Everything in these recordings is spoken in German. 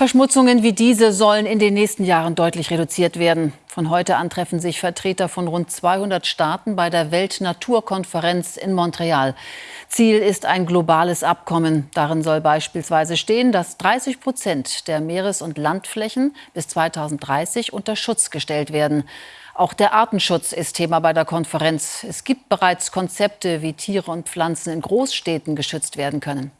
Verschmutzungen wie diese sollen in den nächsten Jahren deutlich reduziert werden. Von heute an treffen sich Vertreter von rund 200 Staaten bei der Weltnaturkonferenz in Montreal. Ziel ist ein globales Abkommen. Darin soll beispielsweise stehen, dass 30 Prozent der Meeres- und Landflächen bis 2030 unter Schutz gestellt werden. Auch der Artenschutz ist Thema bei der Konferenz. Es gibt bereits Konzepte, wie Tiere und Pflanzen in Großstädten geschützt werden können.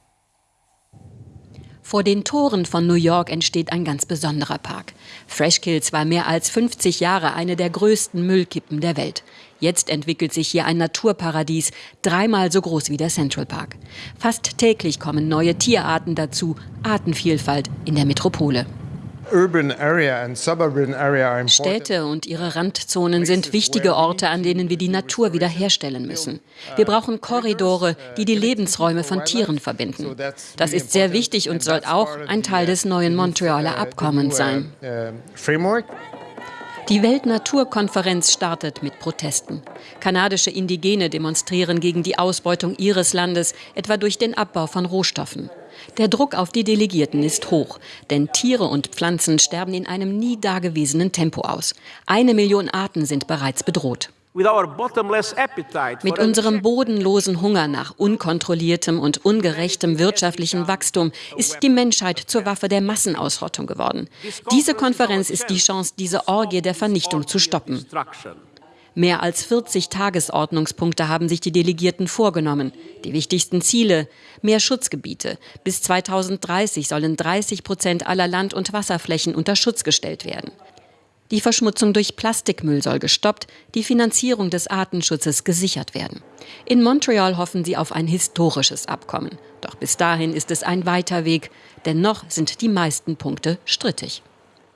Vor den Toren von New York entsteht ein ganz besonderer Park. Freshkills war mehr als 50 Jahre eine der größten Müllkippen der Welt. Jetzt entwickelt sich hier ein Naturparadies, dreimal so groß wie der Central Park. Fast täglich kommen neue Tierarten dazu, Artenvielfalt in der Metropole. Städte und ihre Randzonen sind wichtige Orte, an denen wir die Natur wiederherstellen müssen. Wir brauchen Korridore, die die Lebensräume von Tieren verbinden. Das ist sehr wichtig und soll auch ein Teil des neuen Montrealer Abkommens sein. Die Weltnaturkonferenz startet mit Protesten. Kanadische Indigene demonstrieren gegen die Ausbeutung ihres Landes, etwa durch den Abbau von Rohstoffen. Der Druck auf die Delegierten ist hoch, denn Tiere und Pflanzen sterben in einem nie dagewesenen Tempo aus. Eine Million Arten sind bereits bedroht. Mit unserem bodenlosen Hunger nach unkontrolliertem und ungerechtem wirtschaftlichem Wachstum ist die Menschheit zur Waffe der Massenausrottung geworden. Diese Konferenz ist die Chance, diese Orgie der Vernichtung zu stoppen. Mehr als 40 Tagesordnungspunkte haben sich die Delegierten vorgenommen. Die wichtigsten Ziele mehr Schutzgebiete. Bis 2030 sollen 30 Prozent aller Land- und Wasserflächen unter Schutz gestellt werden. Die Verschmutzung durch Plastikmüll soll gestoppt, die Finanzierung des Artenschutzes gesichert werden. In Montreal hoffen sie auf ein historisches Abkommen. Doch bis dahin ist es ein weiter Weg, denn noch sind die meisten Punkte strittig.